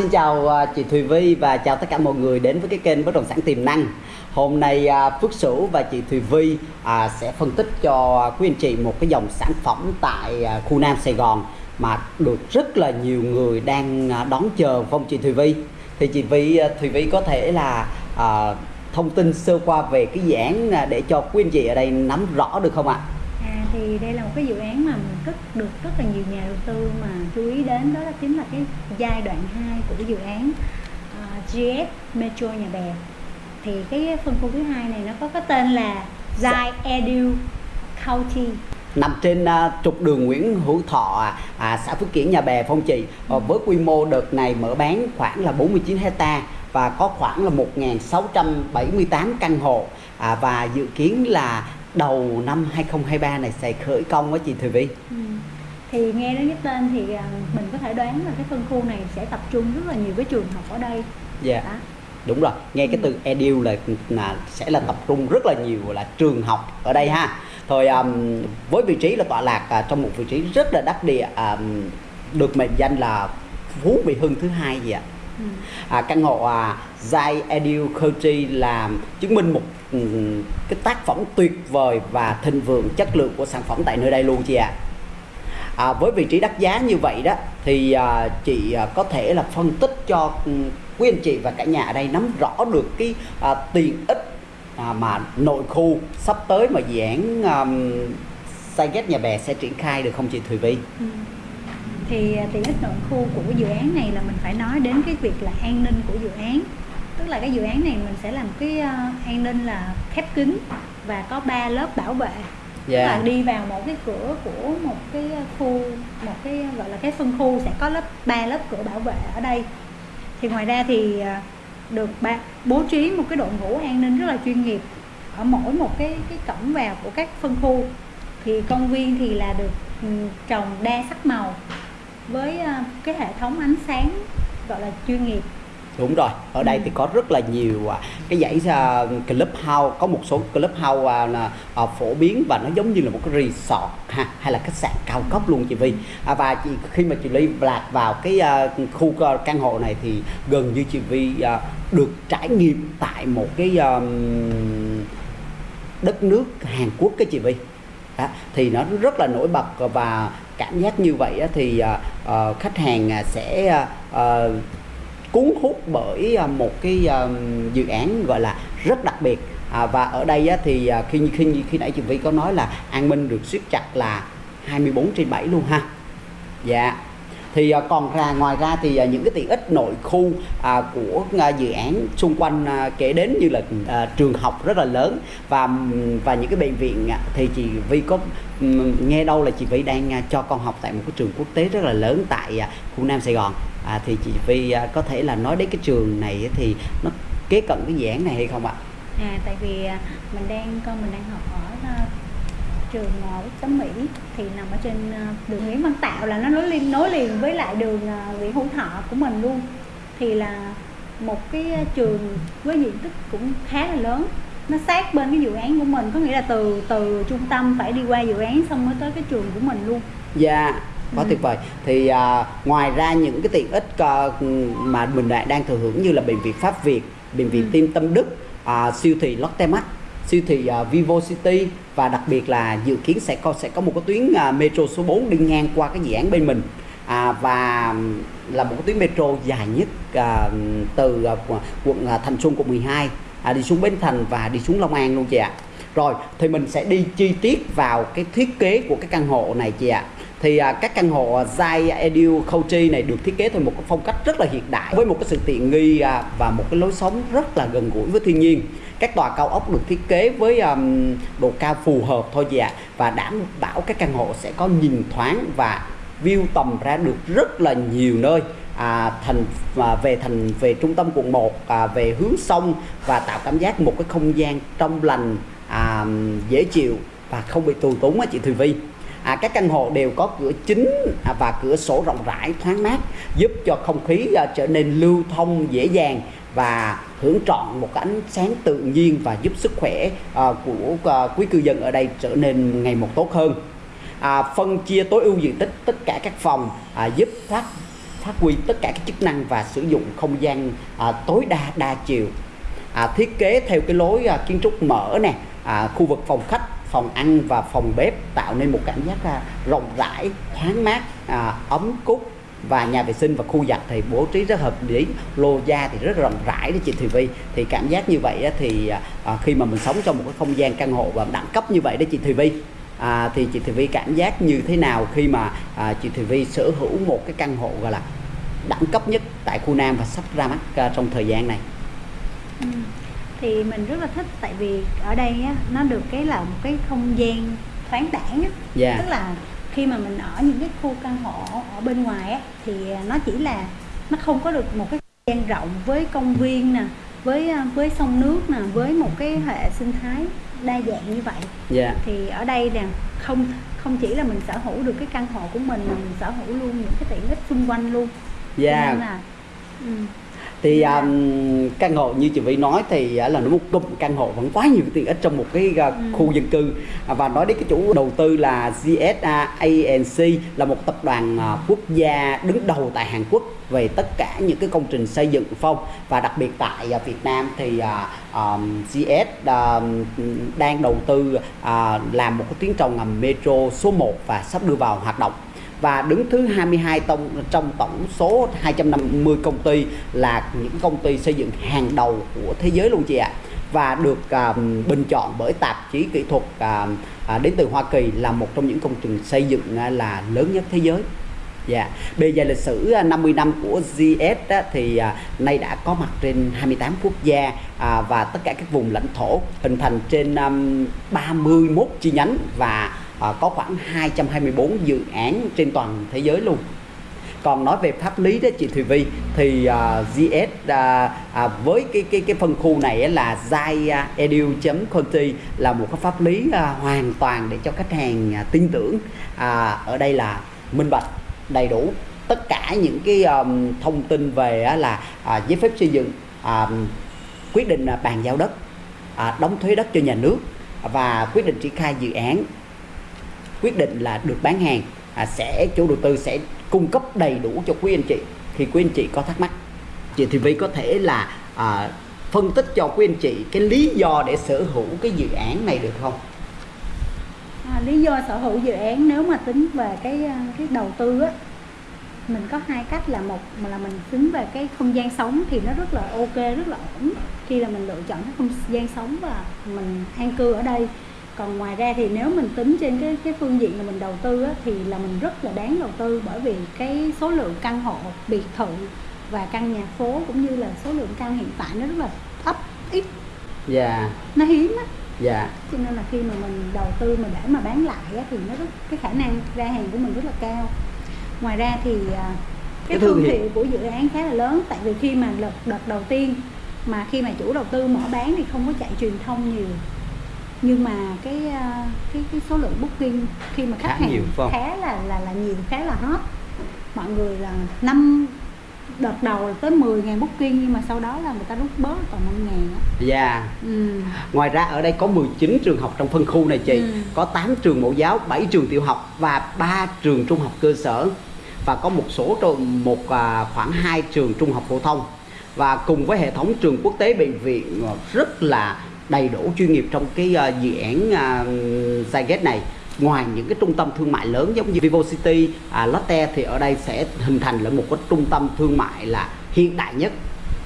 Xin chào à, chị Thùy Vi và chào tất cả mọi người đến với cái kênh bất động sản tiềm năng. Hôm nay à, Phước Sửu và chị Thùy Vi à, sẽ phân tích cho quý anh chị một cái dòng sản phẩm tại khu Nam Sài Gòn mà được rất là nhiều người đang đón chờ không chị Thùy Vi. Thì chị Vi Thùy Vi có thể là thông tin sơ qua về cái dự án để cho quý anh chị ở đây nắm rõ được không ạ? À, thì đây là một cái dự án mà rất được rất là nhiều nhà đầu tư mà chú ý đến đó là chính là cái giai đoạn 2 của cái dự án uh, GS Metro Nhà Bè. Thì cái phân khu thứ hai này nó có cái tên là Zai Edu County. Nằm trên uh, trục đường Nguyễn Hữu Thọ à, xã Phước Kiển Nhà Bè Phong Trị ừ. với quy mô đợt này mở bán khoảng là 49 hecta và có khoảng là 1.678 căn hộ. À, và dự kiến là đầu năm 2023 này sẽ khởi công với chị Thùy Vi ừ. thì nghe đến cái tên thì à, mình có thể đoán là cái phân khu này sẽ tập trung rất là nhiều cái trường học ở đây dạ yeah. đúng rồi nghe cái ừ. từ edu là, là sẽ là tập trung rất là nhiều là trường học ở đây ha thôi um, với vị trí là tọa lạc uh, trong một vị trí rất là đắc địa um, được mệnh danh là phú mỹ hưng thứ hai gì ạ à, căn hộ à, Zai Edu Country là chứng minh một ừ, cái tác phẩm tuyệt vời và thịnh vượng chất lượng của sản phẩm tại nơi đây luôn chị ạ à. à, với vị trí đắt giá như vậy đó thì à, chị à, có thể là phân tích cho ừ, quý anh chị và cả nhà ở đây nắm rõ được cái à, tiện ích à, mà nội khu sắp tới mà dự án um, xây ghét nhà bè sẽ triển khai được không chị Thùy Vi? Ừ. Thì à, tiện ích nội khu của dự án này là mình phải nói đến cái việc là an ninh của dự án tức là cái dự án này mình sẽ làm cái uh, an ninh là khép kín và có ba lớp bảo vệ yeah. tức là dạ. đi vào một cái cửa của một cái khu một cái gọi là cái phân khu sẽ có lớp ba lớp cửa bảo vệ ở đây thì ngoài ra thì được ba, bố trí một cái đội ngũ an ninh rất là chuyên nghiệp ở mỗi một cái cái cổng vào của các phân khu thì công viên thì là được um, trồng đa sắc màu với uh, cái hệ thống ánh sáng gọi là chuyên nghiệp. Đúng rồi ở đây ừ. thì có rất là nhiều à, cái dãy uh, club house có một số club house uh, uh, phổ biến và nó giống như là một cái resort ha hay là khách sạn cao cấp luôn chị Vi à, và chị, khi mà chị Ly lạc vào cái uh, khu uh, căn hộ này thì gần như chị Vi uh, được trải nghiệm tại một cái um, đất nước Hàn Quốc cái chị Vi đó, thì nó rất là nổi bật và cảm giác như vậy thì ờ, ờ, khách hàng à, sẽ ờ, cuốn hút bởi à, một cái dự án gọi là rất đặc biệt. À, và ở đây á, thì à, khi khi khi nãy chị vy có nói là an minh được siết chặt là 24 trên 7 luôn ha. Dạ thì à, còn ra ngoài ra thì à, những cái tiện ích nội khu à, của dự án xung quanh kể đến như là trường học rất là lớn và và những cái bệnh viện thì chị Vi có nghe đâu là chị Vi đang cho con học tại một cái trường quốc tế rất là lớn tại khu Nam Sài Gòn à, thì chị Vi có thể là nói đến cái trường này thì nó kế cận cái dự án này hay không ạ? À tại vì mình đang con mình đang học ở trường Quốc Tấm Mỹ thì nằm ở trên uh, đường Nguyễn Văn Tạo là nó nối liền nối liền với lại đường uh, Nguyễn Hữu Thọ của mình luôn. Thì là một cái trường với diện tích cũng khá là lớn. Nó sát bên cái dự án của mình có nghĩa là từ từ trung tâm phải đi qua dự án xong mới tới cái trường của mình luôn. Dạ quá ừ. tuyệt vời. Thì à, ngoài ra những cái tiện ích à, mà mình lại đang thừa hưởng như là bệnh viện Pháp Việt bệnh viện ừ. Tim Tâm Đức à, siêu thị Lotte Mart siêu thị uh, Vivo City và đặc biệt là dự kiến sẽ có sẽ có một cái tuyến uh, metro số 4 đi ngang qua cái dự án bên mình. À, và là một cái tuyến metro dài nhất uh, từ uh, quận uh, Thành Xuân quận 12 à, đi xuống Bến Thành và đi xuống Long An luôn chị ạ. Rồi thì mình sẽ đi chi tiết vào cái thiết kế của cái căn hộ này chị ạ thì à, các căn hộ à, Zai Edu Country này được thiết kế theo một cái phong cách rất là hiện đại với một cái sự tiện nghi à, và một cái lối sống rất là gần gũi với thiên nhiên. Các tòa cao ốc được thiết kế với um, độ cao phù hợp thôi chị ạ và đảm bảo các căn hộ sẽ có nhìn thoáng và view tầm ra được rất là nhiều nơi. À, thành à, về thành về trung tâm quận 1 à, về hướng sông và tạo cảm giác một cái không gian trong lành à, dễ chịu và không bị tù túng á chị Thùy Vi à, các căn hộ đều có cửa chính à, và cửa sổ rộng rãi thoáng mát giúp cho không khí à, trở nên lưu thông dễ dàng và hưởng trọn một ánh sáng tự nhiên và giúp sức khỏe à, của à, quý cư dân ở đây trở nên ngày một tốt hơn. À, phân chia tối ưu diện tích tất cả các phòng à, giúp phát phát huy tất cả các chức năng và sử dụng không gian à, tối đa đa chiều. À, thiết kế theo cái lối à, kiến trúc mở nè à, khu vực phòng khách phòng ăn và phòng bếp tạo nên một cảm giác rộng rãi thoáng mát à, ấm cúc và nhà vệ sinh và khu giặt thì bố trí rất hợp lý lô gia thì rất rộng rãi đấy chị Thùy Vi thì cảm giác như vậy thì à, à, khi mà mình sống trong một cái không gian căn hộ và đẳng cấp như vậy đấy chị Thùy Vi à, thì chị Thùy Vi cảm giác như thế nào khi mà à, chị Thùy Vi sở hữu một cái căn hộ gọi là đẳng cấp nhất tại khu Nam và sắp ra mắt à, trong thời gian này? Ừ thì mình rất là thích tại vì ở đây á nó được cái là một cái không gian thoáng đãng á. Dạ. tức là khi mà mình ở những cái khu căn hộ ở bên ngoài á thì nó chỉ là nó không có được một cái không gian rộng với công viên nè với à, với sông nước nè với một cái hệ sinh thái đa dạng như vậy. Dạ. Thì ở đây nè không không chỉ là mình sở hữu được cái căn hộ của mình mà mình sở hữu luôn những cái tiện ích xung quanh luôn. Cho dạ nên là ừ, thì um, căn hộ như chị Vy nói thì uh, là nó một cụm căn hộ vẫn quá nhiều tiện ích trong một cái uh, Ừ. khu dân cư. À, và nói đến cái chủ đầu tư là GSA ANC là một tập đoàn uh, quốc gia đứng đầu tại Hàn Quốc về tất cả những cái công trình xây dựng phong. Và đặc biệt tại uh, Việt Nam thì uh, um, GS um, đang đầu tư uh, làm một cái tuyến tàu ngầm metro số 1 và sắp đưa vào hoạt động và đứng thứ 22 tông trong tổng số 250 công ty là những công ty xây dựng hàng đầu của thế giới luôn chị ạ và được à, bình chọn bởi tạp chí kỹ thuật à, à, đến từ Hoa Kỳ là một trong những công trình xây dựng à, là lớn nhất thế giới. Dạ. Bề dày lịch sử à, 50 năm của GS á, thì à, nay đã có mặt trên 28 quốc gia à, và tất cả các vùng lãnh thổ hình thành trên um, 31 chi nhánh và à, có khoảng 224 dự án trên toàn thế giới luôn. Còn nói về pháp lý đó chị Thùy Vi thì ờ, uh, GS à, ờ, à, với cái cái cái phân khu này là Zai Edu.conti là một cái pháp lý à, hoàn toàn để cho khách hàng à, tin tưởng. À, ở đây là minh bạch đầy đủ tất cả những cái um, thông tin về á là à, giấy phép xây dựng à, quyết định à, bàn giao đất à, đóng thuế đất cho nhà nước và quyết định triển khai dự án quyết định là được bán hàng à, sẽ chủ đầu tư sẽ cung cấp đầy đủ cho quý anh chị khi quý anh chị có thắc mắc. Chị thì vi có thể là à, phân tích cho quý anh chị cái lý do để sở hữu cái dự án này được không? À, lý do sở hữu dự án nếu mà tính về cái à, cái đầu tư á mình có hai cách là một là mình tính về cái không gian sống thì nó rất là ok rất là ổn. Khi là mình lựa chọn cái không gian sống và mình an cư ở đây còn ngoài ra thì nếu mình tính trên cái cái phương diện là mình đầu tư á, thì là mình rất là đáng đầu tư bởi vì cái số lượng căn hộ biệt thự và căn nhà phố cũng như là số lượng căn hiện tại nó rất là thấp ít. Dạ. Nó hiếm á. Dạ. Cho nên là khi mà mình đầu tư mà để mà bán lại á, thì nó rất cái khả năng ra hàng của mình rất là cao. Ngoài ra thì à, Cái cái thương hiệu. của dự án khá là lớn tại vì khi mà đợt, đợt đầu tiên mà khi mà chủ đầu tư mở bán thì không có chạy truyền thông nhiều nhưng mà cái à, cái cái số lượng booking khi mà khách Khá hàng nhiều, khá là là là nhiều khá là hot. Mọi người là năm đợt đầu là tới 10 ngàn booking nhưng mà sau đó là người ta rút bớt còn 5 ngàn á. Dạ. Ừ. ngoài ra ở đây có 19 trường học trong phân khu này chị. Ừ. có 8 trường mẫu giáo 7 trường tiểu học và 3 trường trung học cơ sở. Và có một số trường một à, khoảng 2 trường trung học phổ thông. Và cùng với hệ thống trường quốc tế bệnh viện à, rất là đầy đủ chuyên nghiệp trong cái uh, dự án à, Zygate này. Ngoài những cái trung tâm thương mại lớn giống như Vivo City, à, Lotte thì ở đây sẽ hình thành là một cái trung tâm thương mại là hiện đại nhất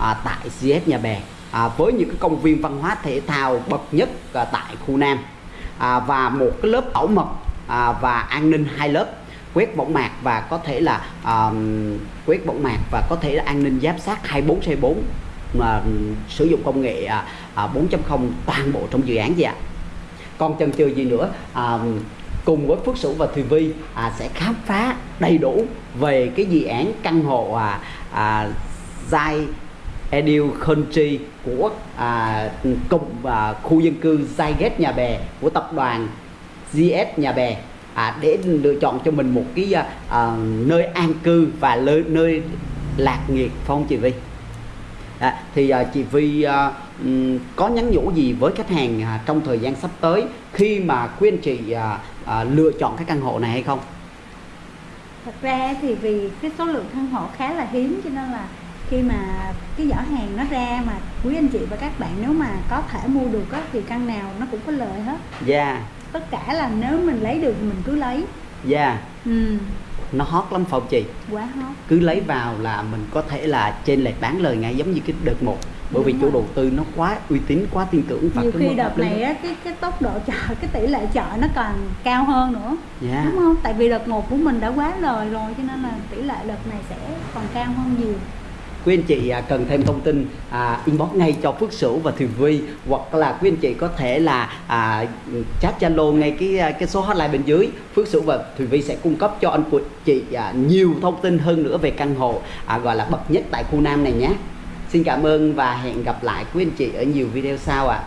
à, tại cs Nhà Bè. À, với những cái công viên văn hóa thể thao bậc nhất à, tại khu Nam. À, và một cái lớp bảo mật à, và an ninh hai lớp quét võng mạc và có thể là à, quét võng mạc và có thể là an ninh giám sát 24 trên 4 mà ừ, sử dụng công nghệ à, À, 4.0 toàn bộ trong dự án gì ạ còn chần chừ gì nữa à, cùng với Phước Sửu và Thùy Vi à, sẽ khám phá đầy đủ về cái dự án căn hộ à, à, Zai Edu Country của à, cụm à, khu dân cư Zygate Nhà Bè của tập đoàn GS Nhà Bè à, để lựa chọn cho mình một cái à, à nơi an cư và nơi, nơi lạc nghiệp Phong Thùy chị Vi? À, thì à, chị Vi à, có nhắn nhủ gì với khách hàng à, trong thời gian sắp tới khi mà anh chị à, à, lựa chọn cái căn hộ này hay không? thật ra thì vì cái số lượng căn hộ khá là hiếm cho nên là khi mà cái giỏ hàng nó ra mà quý anh chị và các bạn nếu mà có thể mua được á, thì căn nào nó cũng có lợi hết. Dạ. Tất cả là nếu mình lấy được mình cứ lấy. Dạ. Ừ, nó hot lắm phải không chị quá hot. Cứ lấy vào là mình có thể là trên lệch bán lời ngay giống như cái đợt một. Bởi vì Đúng chủ rồi. đầu tư nó quá uy tín quá tin tưởng và nhiều cái khi đợt này á, cái cái tốc độ chợ cái tỷ lệ chợ nó còn cao hơn nữa. Dạ đúng không? Tại vì đợt một của mình đã quá lời rồi cho nên là tỷ lệ đợt này sẽ còn cao hơn nhiều quý anh chị à, cần thêm thông tin à, inbox ngay cho Phước Sửu và Thùy Vi hoặc là quý anh chị có thể là à, chat Zalo ngay cái à, cái số hotline bên dưới Phước Sửu và Thùy Vi sẽ cung cấp cho anh chị à, nhiều thông tin hơn nữa về căn hộ à, gọi là bậc nhất tại khu Nam này nhé Xin cảm ơn và hẹn gặp lại quý anh chị ở nhiều video sau ạ. À.